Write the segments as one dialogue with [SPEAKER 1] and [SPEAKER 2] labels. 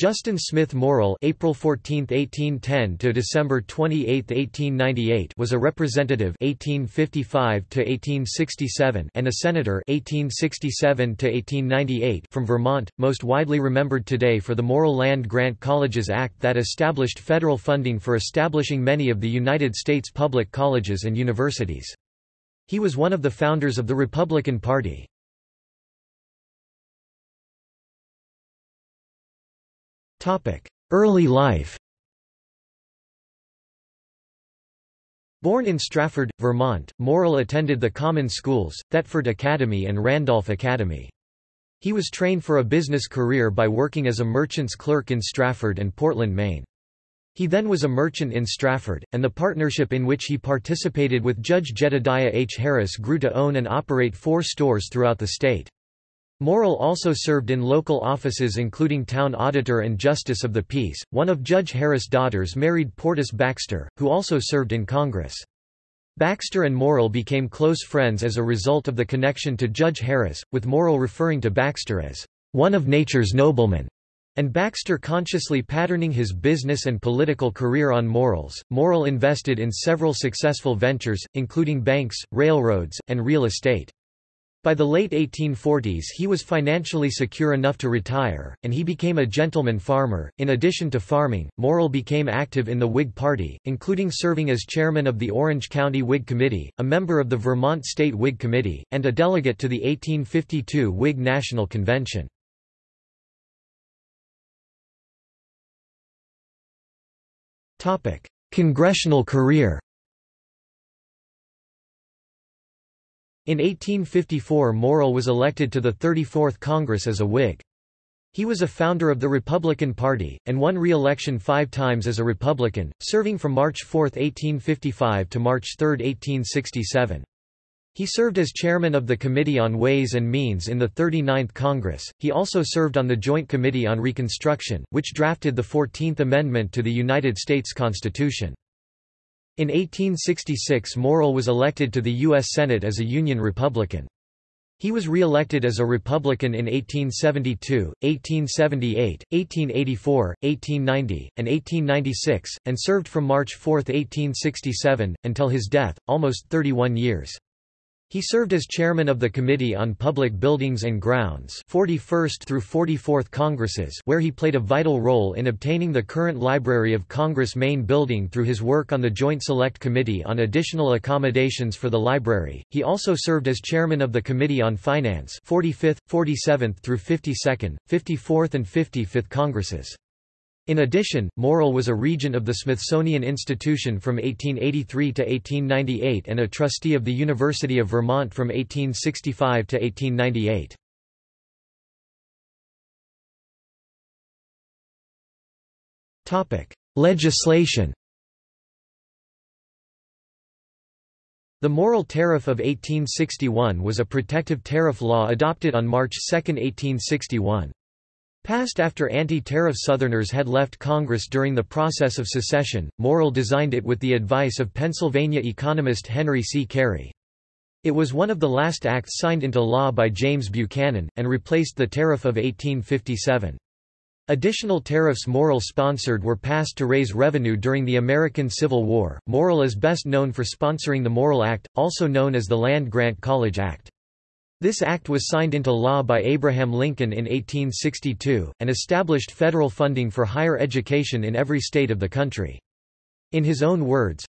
[SPEAKER 1] Justin Smith Morrill April 14, 1810 to December 28, 1898 was a representative 1855 to 1867 and a senator 1867 to 1898 from Vermont, most widely remembered today for the Morrill Land Grant Colleges Act that established federal funding for establishing many of the United States public colleges and universities. He was one of the founders of the Republican Party. Early life Born in Strafford, Vermont, Morrill attended the common schools, Thetford Academy and Randolph Academy. He was trained for a business career by working as a merchant's clerk in Strafford and Portland, Maine. He then was a merchant in Strafford, and the partnership in which he participated with Judge Jedediah H. Harris grew to own and operate four stores throughout the state. Morrill also served in local offices including town auditor and justice of the peace. One of Judge Harris' daughters married Portus Baxter, who also served in Congress. Baxter and Morrill became close friends as a result of the connection to Judge Harris, with Morrill referring to Baxter as one of nature's noblemen, and Baxter consciously patterning his business and political career on Morrill's. Morrill invested in several successful ventures, including banks, railroads, and real estate. By the late 1840s he was financially secure enough to retire, and he became a gentleman farmer. In addition to farming, Morrill became active in the Whig Party, including serving as chairman of the Orange County Whig Committee, a member of the Vermont State Whig Committee, and a delegate to the 1852 Whig National Convention. Congressional career In 1854 Morrill was elected to the 34th Congress as a Whig. He was a founder of the Republican Party, and won re-election five times as a Republican, serving from March 4, 1855 to March 3, 1867. He served as chairman of the Committee on Ways and Means in the 39th Congress. He also served on the Joint Committee on Reconstruction, which drafted the 14th Amendment to the United States Constitution. In 1866 Morrill was elected to the U.S. Senate as a Union Republican. He was re-elected as a Republican in 1872, 1878, 1884, 1890, and 1896, and served from March 4, 1867, until his death, almost 31 years. He served as chairman of the Committee on Public Buildings and Grounds 41st through 44th Congresses where he played a vital role in obtaining the current Library of Congress main building through his work on the Joint Select Committee on additional accommodations for the library. He also served as chairman of the Committee on Finance 45th, 47th through 52nd, 54th and 55th Congresses. In addition, Morrill was a regent of the Smithsonian Institution from 1883 to 1898 and a trustee of the University of Vermont from 1865 to 1898. Legislation The Morrill Tariff of 1861 was a protective tariff law adopted on March 2, 1861. Passed after anti-tariff Southerners had left Congress during the process of secession, Morrill designed it with the advice of Pennsylvania economist Henry C. Carey. It was one of the last acts signed into law by James Buchanan, and replaced the Tariff of 1857. Additional tariffs Morrill sponsored were passed to raise revenue during the American Civil War. Morrill is best known for sponsoring the Morrill Act, also known as the Land Grant College Act. This act was signed into law by Abraham Lincoln in 1862, and established federal funding for higher education in every state of the country. In his own words,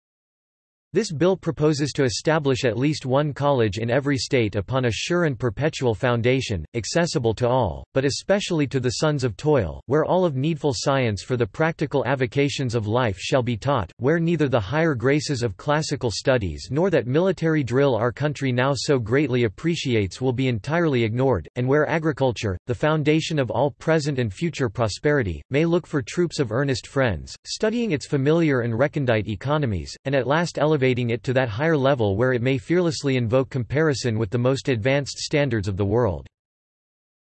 [SPEAKER 1] this bill proposes to establish at least one college in every state upon a sure and perpetual foundation, accessible to all, but especially to the sons of toil, where all of needful science for the practical avocations of life shall be taught, where neither the higher graces of classical studies nor that military drill our country now so greatly appreciates will be entirely ignored, and where agriculture, the foundation of all present and future prosperity, may look for troops of earnest friends, studying its familiar and recondite economies, and at last elevate elevating it to that higher level where it may fearlessly invoke comparison with the most advanced standards of the world.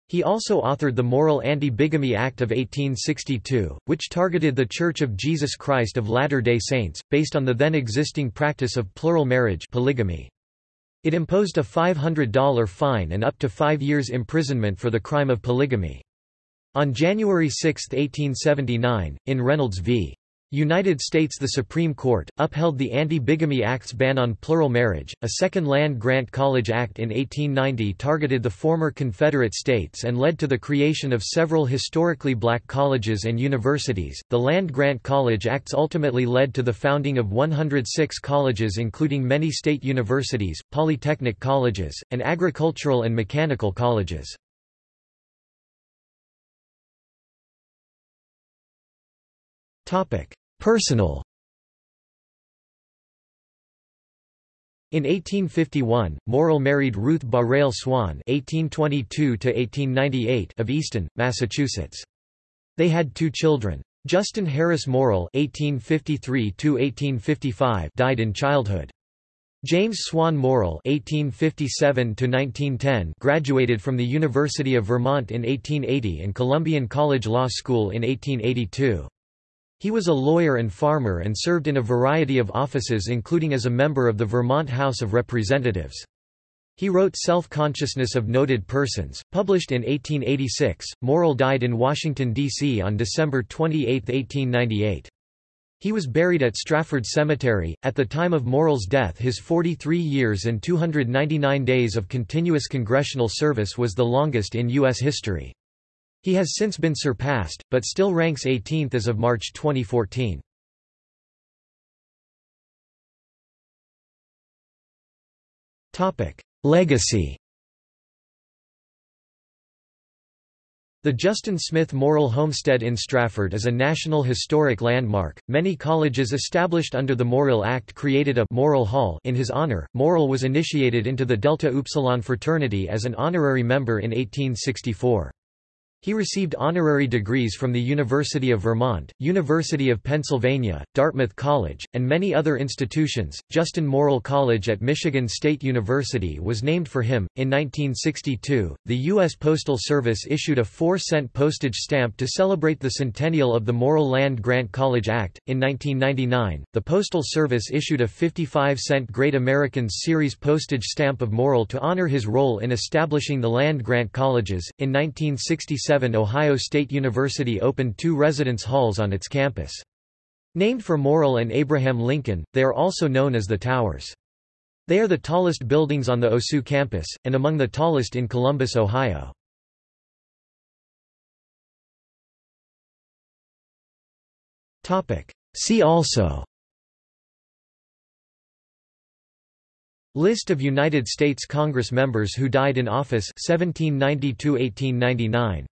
[SPEAKER 1] He also authored the Morrill Anti-Bigamy Act of 1862, which targeted the Church of Jesus Christ of Latter-day Saints, based on the then existing practice of plural marriage polygamy. It imposed a $500 fine and up to five years imprisonment for the crime of polygamy. On January 6, 1879, in Reynolds v. United States The Supreme Court, upheld the Anti-Bigamy Act's ban on plural marriage. A second land-grant college act in 1890 targeted the former Confederate states and led to the creation of several historically black colleges and universities. The land-grant college acts ultimately led to the founding of 106 colleges including many state universities, polytechnic colleges, and agricultural and mechanical colleges. Personal In 1851, Morrill married Ruth Barrell Swan (1822–1898) of Easton, Massachusetts. They had two children. Justin Harris Morrill (1853–1855) died in childhood. James Swan Morrill (1857–1910) graduated from the University of Vermont in 1880 and Columbian College Law School in 1882. He was a lawyer and farmer and served in a variety of offices including as a member of the Vermont House of Representatives. He wrote Self-Consciousness of Noted Persons, published in 1886. Morrill died in Washington, D.C. on December 28, 1898. He was buried at Strafford Cemetery. At the time of Morrill's death, his 43 years and 299 days of continuous congressional service was the longest in U.S. history. He has since been surpassed, but still ranks 18th as of March 2014. Legacy The Justin Smith Morrill Homestead in Strafford is a National Historic Landmark. Many colleges established under the Morrill Act created a Morrill Hall in his honor. Morrill was initiated into the Delta Upsilon fraternity as an honorary member in 1864. He received honorary degrees from the University of Vermont, University of Pennsylvania, Dartmouth College, and many other institutions. Justin Morrill College at Michigan State University was named for him. In 1962, the U.S. Postal Service issued a 4 cent postage stamp to celebrate the centennial of the Morrill Land Grant College Act. In 1999, the Postal Service issued a 55 cent Great Americans Series postage stamp of Morrill to honor his role in establishing the land grant colleges. In 1967, Ohio State University opened two residence halls on its campus. Named for Morrill and Abraham Lincoln, they are also known as the Towers. They are the tallest buildings on the OSU campus, and among the tallest in Columbus, Ohio. See also List of United States Congress members who died in office 1790 1899